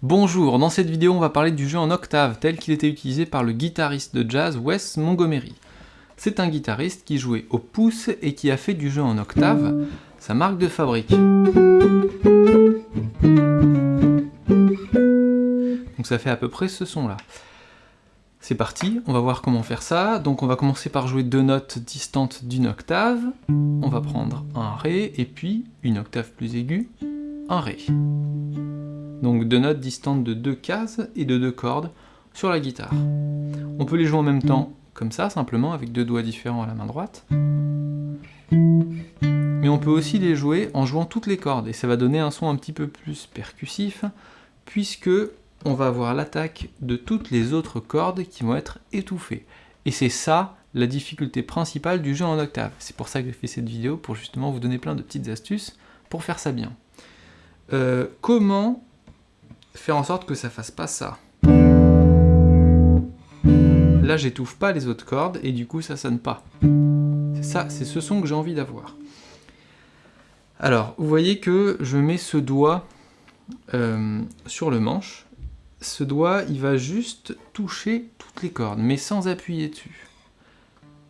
Bonjour, dans cette vidéo on va parler du jeu en octave tel qu'il était utilisé par le guitariste de jazz Wes Montgomery. C'est un guitariste qui jouait au pouce et qui a fait du jeu en octave sa marque de fabrique. Donc ça fait à peu près ce son là. C'est parti, on va voir comment faire ça. Donc on va commencer par jouer deux notes distantes d'une octave. On va prendre un Ré et puis une octave plus aiguë, un Ré. Donc deux notes distantes de deux cases et de deux cordes sur la guitare. On peut les jouer en même temps, comme ça, simplement, avec deux doigts différents à la main droite. Mais on peut aussi les jouer en jouant toutes les cordes, et ça va donner un son un petit peu plus percussif, puisque on va avoir l'attaque de toutes les autres cordes qui vont être étouffées. Et c'est ça la difficulté principale du jeu en octave. C'est pour ça que j'ai fait cette vidéo, pour justement vous donner plein de petites astuces pour faire ça bien. Euh, comment faire en sorte que ça fasse pas ça? Là, j'étouffe pas les autres cordes et du coup, ça sonne pas. C'est ça, c'est ce son que j'ai envie d'avoir. Alors, vous voyez que je mets ce doigt euh, sur le manche. Ce doigt, il va juste toucher toutes les cordes, mais sans appuyer dessus.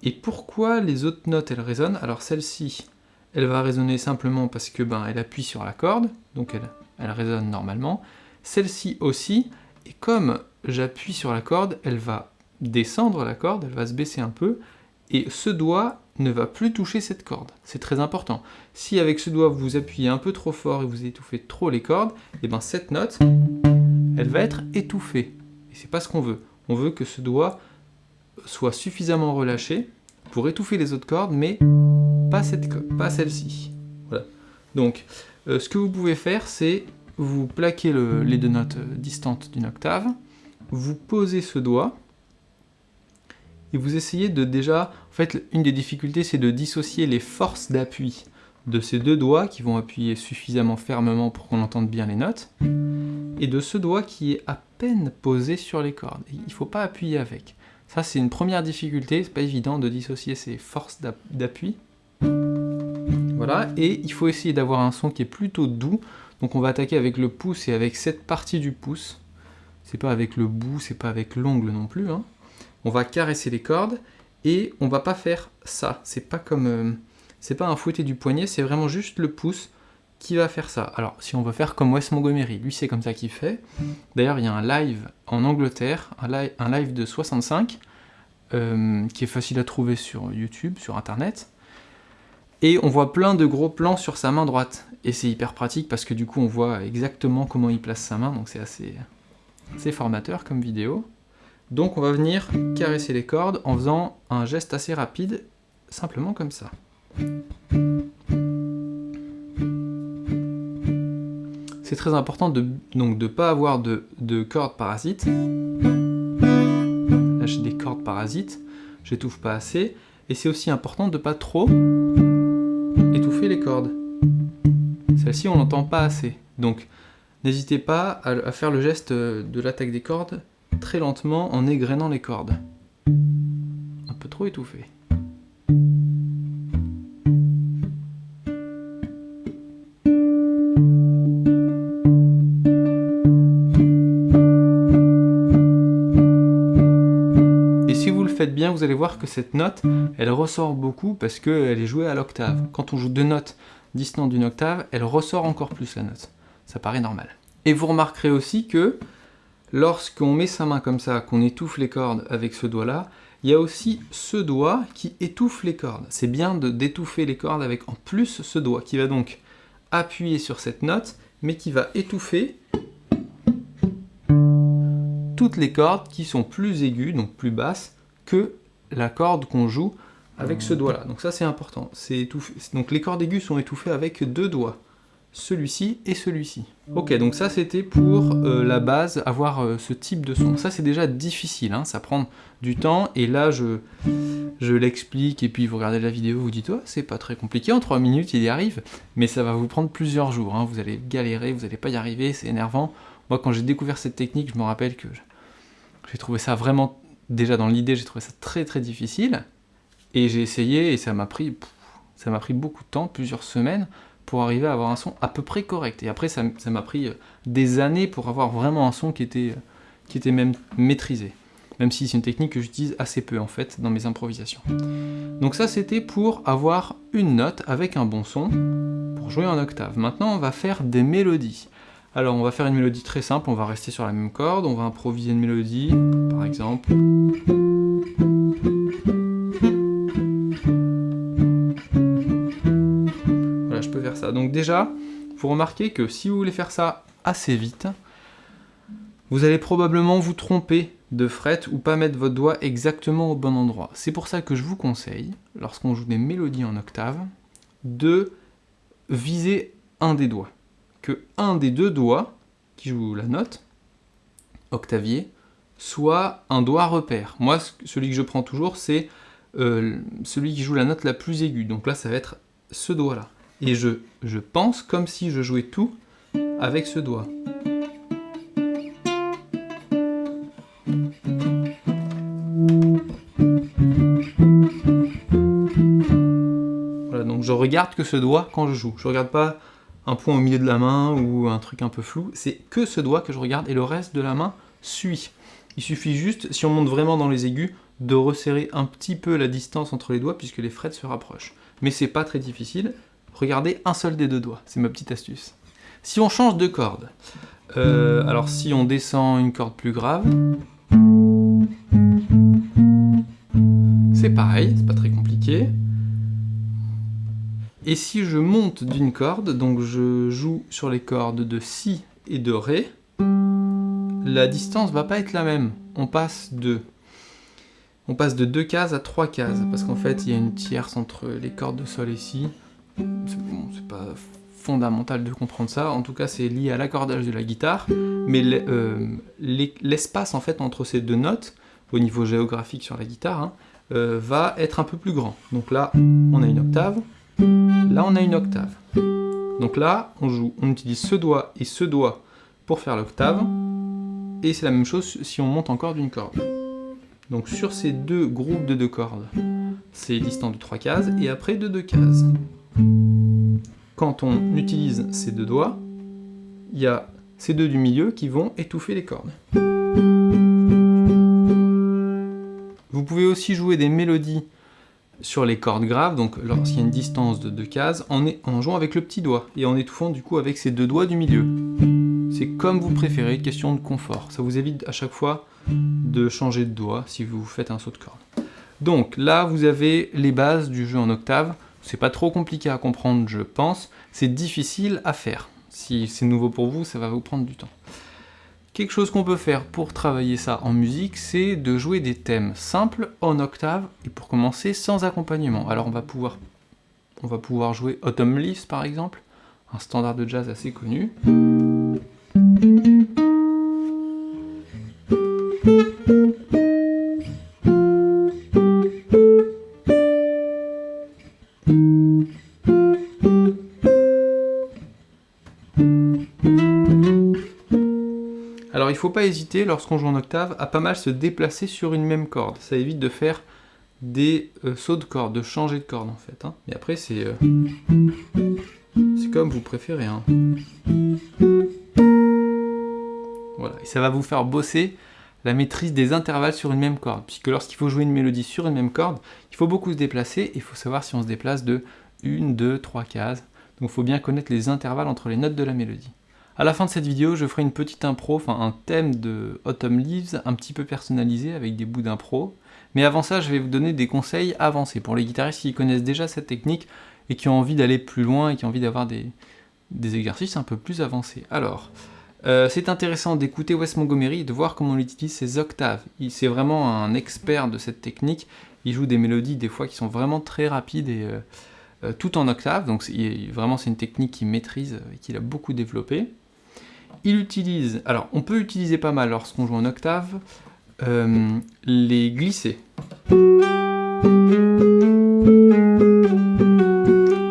Et pourquoi les autres notes, elles résonnent? Alors celle-ci, elle va résonner simplement parce que ben, elle appuie sur la corde, donc elle, elle résonne normalement celle-ci aussi, et comme j'appuie sur la corde, elle va descendre la corde, elle va se baisser un peu, et ce doigt ne va plus toucher cette corde. C'est très important. Si avec ce doigt vous appuyez un peu trop fort et vous étouffez trop les cordes, et eh bien cette note, elle va être étouffée. Et c'est pas ce qu'on veut. On veut que ce doigt soit suffisamment relâché pour étouffer les autres cordes, mais pas, celle-ci. Donc, euh, ce que vous pouvez faire, c'est vous plaquez les deux notes euh, distantes d'une octave, vous posez ce doigt, et vous essayez de déjà... En fait, une des difficultés, c'est de dissocier les forces d'appui de ces deux doigts qui vont appuyer suffisamment fermement pour qu'on entende bien les notes, et de ce doigt qui est à peine posé sur les cordes. Il ne faut pas appuyer avec. Ça, c'est une première difficulté, c'est pas évident de dissocier ces forces d'appui. Voilà, et il faut essayer d'avoir un son qui est plutôt doux, donc on va attaquer avec le pouce et avec cette partie du pouce. C'est pas avec le bout, c'est pas avec l'ongle non plus. Hein. On va caresser les cordes et on va pas faire ça. C'est pas comme, euh, c'est pas un fouetté du poignet, c'est vraiment juste le pouce qui va faire ça? Alors si on veut faire comme Wes Montgomery, lui c'est comme ça qu'il fait. D'ailleurs il y a un live en Angleterre, un live, de 65, euh, qui est facile à trouver sur YouTube, sur internet. Et on voit plein de gros plans sur sa main droite. Et c'est hyper pratique parce que du coup on voit exactement comment il place sa main, donc c'est assez, formateur comme vidéo. Donc on va venir caresser les cordes en faisant un geste assez rapide, simplement comme ça. C'est très important de ne pas avoir de, de cordes parasites. Là j'ai des cordes parasites, j'étouffe pas assez. Et c'est aussi important de pas trop étouffer les cordes. Celle-ci, on n'entend pas assez. Donc, n'hésitez pas à, faire le geste de l'attaque des cordes très lentement en égrenant les cordes. Un peu trop étouffé. Vous allez voir que cette note, elle ressort beaucoup parce qu'elle est jouée à l'octave. Quand on joue deux notes distant d'une octave, elle ressort encore plus la note. Ça paraît normal. Et vous remarquerez aussi que lorsqu'on met sa main comme ça, qu'on étouffe les cordes avec ce doigt-là, il y a aussi ce doigt qui étouffe les cordes. C'est bien d'étouffer les cordes avec en plus ce doigt qui va donc appuyer sur cette note, mais qui va étouffer toutes les cordes qui sont plus aiguës, donc plus basses, que la corde qu'on joue avec ce doigt-là. Donc ça c'est important. Étouffé. Donc les cordes aiguës sont étouffées avec deux doigts. Celui-ci et celui-ci. Ok, donc ça c'était pour euh, la base, avoir euh, ce type de son. Ça c'est déjà difficile, hein, ça prend du temps, et là je, je l'explique, et puis vous regardez la vidéo, vous dites oh, c'est pas très compliqué, en 3 minutes il y arrive, mais ça va vous prendre plusieurs jours, hein. vous allez galérer, vous n'allez pas y arriver, c'est énervant. Moi quand j'ai découvert cette technique, je me rappelle que j'ai trouvé ça vraiment déjà dans l'idée, j'ai trouvé ça très très difficile, et j'ai essayé, et ça m'a pris, ça m'a pris beaucoup de temps, plusieurs semaines, pour arriver à avoir un son à peu près correct. Et après, ça m'a pris des années pour avoir vraiment un son qui était, qui était même maîtrisé. Même si c'est une technique que j'utilise assez peu en fait dans mes improvisations. Donc ça c'était pour avoir une note avec un bon son, pour jouer en octave. Maintenant on va faire des mélodies. Alors on va faire une mélodie très simple, on va rester sur la même corde, on va improviser une mélodie, par exemple. Voilà, je peux faire ça. Donc déjà, vous remarquez que si vous voulez faire ça assez vite, vous allez probablement vous tromper de fret ou pas mettre votre doigt exactement au bon endroit. C'est pour ça que je vous conseille, lorsqu'on joue des mélodies en octave, de viser un des doigts un des deux doigts qui joue la note, octavier, soit un doigt repère. Moi, celui que je prends toujours, c'est euh, celui qui joue la note la plus aiguë. Donc là, ça va être ce doigt-là. Et je, je pense comme si je jouais tout avec ce doigt. Voilà, donc je regarde que ce doigt quand je joue. Je regarde pas un point au milieu de la main ou un truc un peu flou, c'est que ce doigt que je regarde et le reste de la main suit. Il suffit juste, si on monte vraiment dans les aigus, de resserrer un petit peu la distance entre les doigts puisque les frets se rapprochent. Mais c'est pas très difficile, regardez un seul des deux doigts, c'est ma petite astuce. Si on change de corde, euh, alors si on descend une corde plus grave, c'est pareil, c'est pas très compliqué. Et si je monte d'une corde, donc je joue sur les cordes de Si et de Ré, la distance va pas être la même. On passe de on passe de deux cases à trois cases, parce qu'en fait il y a une tierce entre les cordes de Sol et Si. C'est pas fondamental de comprendre ça, en tout cas c'est lié à l'accordage de la guitare, mais euh, l'espace en fait entre ces deux notes, au niveau géographique sur la guitare, hein, euh, va être un peu plus grand. Donc là, on a une octave, Là, on a une octave. Donc là, on joue, on utilise ce doigt et ce doigt pour faire l'octave. Et c'est la même chose si on monte encore d'une corde. Donc sur ces deux groupes de deux cordes, c'est distant de trois cases, et après de deux cases. Quand on utilise ces deux doigts, il y a ces deux du milieu qui vont étouffer les cordes. Vous pouvez aussi jouer des mélodies sur les cordes graves, donc lorsqu'il y a une distance de deux cases, en, en, jouant avec le petit doigt, et en étouffant du coup avec ces deux doigts du milieu. C'est comme vous préférez, question de confort. Ça vous évite à chaque fois de changer de doigt si vous faites un saut de corde. Donc là, vous avez les bases du jeu en octave. C'est pas trop compliqué à comprendre, je pense. C'est difficile à faire. Si c'est nouveau pour vous, ça va vous prendre du temps. Quelque chose qu'on peut faire pour travailler ça en musique, c'est de jouer des thèmes simples en octave, et pour commencer, sans accompagnement. Alors on va pouvoir, on va pouvoir jouer Autumn Leaves par exemple, un standard de jazz assez connu. Faut pas hésiter, lorsqu'on joue en octave, à pas mal se déplacer sur une même corde. Ça évite de faire des euh, sauts de corde, de changer de corde en fait. Hein. Mais après c'est euh, c'est comme vous préférez. Hein. Voilà, ça va vous faire bosser la maîtrise des intervalles sur une même corde. Puisque lorsqu'il faut jouer une mélodie sur une même corde, il faut beaucoup se déplacer et il faut savoir si on se déplace de 1, 2, 3 cases. Donc il faut bien connaître les intervalles entre les notes de la mélodie. À la fin de cette vidéo, je ferai une petite impro, enfin un thème de Autumn Leaves un petit peu personnalisé avec des bouts d'impro. Mais avant ça, je vais vous donner des conseils avancés pour les guitaristes qui connaissent déjà cette technique et qui ont envie d'aller plus loin et qui ont envie d'avoir des, exercices un peu plus avancés. Alors, euh, c'est intéressant d'écouter Wes Montgomery et de voir comment on utilise ses octaves. C'est vraiment un expert de cette technique. Il joue des mélodies des fois qui sont vraiment très rapides et euh, euh, tout en octave. Donc vraiment c'est une technique qu'il maîtrise et qu'il a beaucoup développée il utilise, alors on peut utiliser pas mal lorsqu'on joue en octave, euh, les glissés.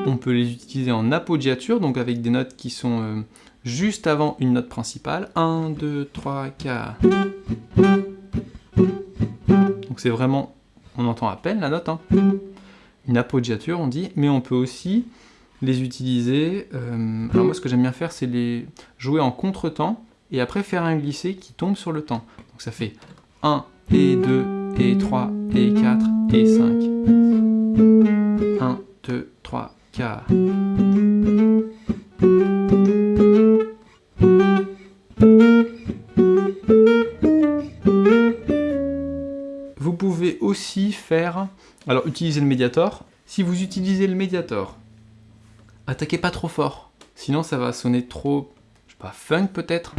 On peut les utiliser en appoggiature, donc avec des notes qui sont euh, juste avant une note principale. 1, 2, 3, 4. Donc c'est vraiment, on entend à peine la note, hein. une appoggiature on dit, mais on peut aussi les utiliser, euh, alors moi ce que j'aime bien faire c'est les jouer en contre-temps, et après faire un glissé qui tombe sur le temps. Donc ça fait 1, et 2, et 3, et 4, et 5. 1, 2, 3, 4. Vous pouvez aussi faire, alors utiliser le médiator. Si vous utilisez le médiator, attaquez pas trop fort, sinon ça va sonner trop, je sais pas, funk peut-être.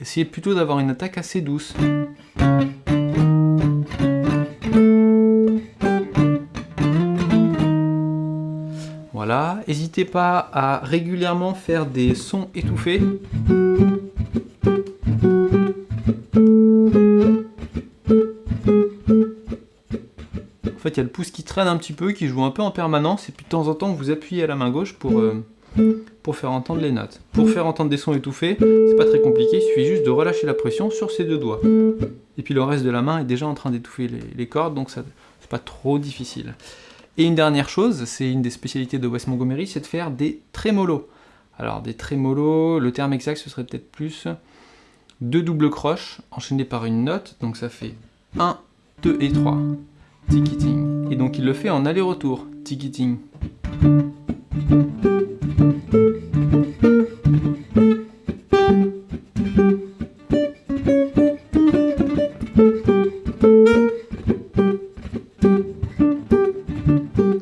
Essayez plutôt d'avoir une attaque assez douce. Voilà, n'hésitez pas à régulièrement faire des sons étouffés. Il y a le pouce qui traîne un petit peu, qui joue un peu en permanence, et puis de temps en temps, vous appuyez à la main gauche pour, euh, pour faire entendre les notes. Pour faire entendre des sons étouffés, c'est pas très compliqué, il suffit juste de relâcher la pression sur ces deux doigts. Et puis le reste de la main est déjà en train d'étouffer les, cordes, donc c'est pas trop difficile. Et une dernière chose, c'est une des spécialités de Wes Montgomery, c'est de faire des trémolos. Alors des trémolos, le terme exact ce serait peut-être plus deux doubles croches enchaînées par une note, donc ça fait 1, 2 et 3. Ticketing. Et donc il le fait en aller-retour. Ticketing.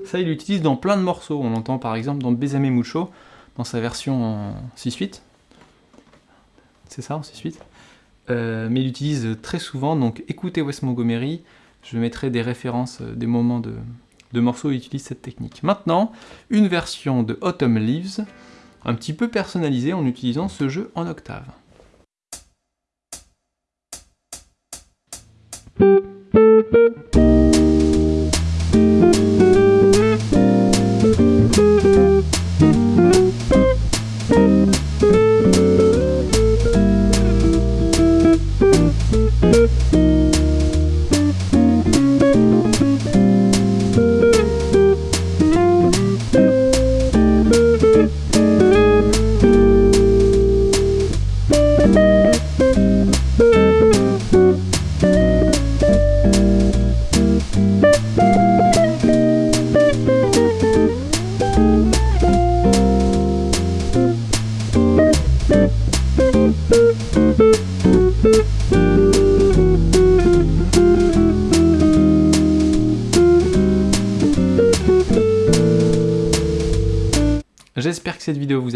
Ça, il l'utilise dans plein de morceaux. On l'entend par exemple dans Besame Mucho, dans sa version en 6-8. C'est ça, en 6-8 euh, mais il l'utilise très souvent, donc écoutez Wes Montgomery, je mettrai des références, euh, des moments de, morceaux où il utilise cette technique. Maintenant, une version de Autumn Leaves, un petit peu personnalisée en utilisant ce jeu en octave.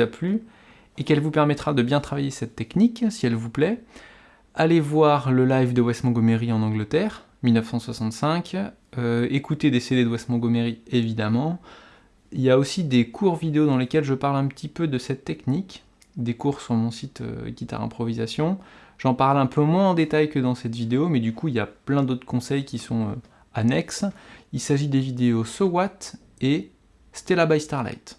Plu et qu'elle vous permettra de bien travailler cette technique, si elle vous plaît. Allez voir le live de Wes Montgomery en Angleterre, 1965. Euh, écoutez des CD de Wes Montgomery, évidemment. Il y a aussi des cours vidéo dans lesquels je parle un petit peu de cette technique, des cours sur mon site euh, Guitare Improvisation. J'en parle un peu moins en détail que dans cette vidéo, mais du coup il y a plein d'autres conseils qui sont euh, annexes. Il s'agit des vidéos So What et Stella by Starlight.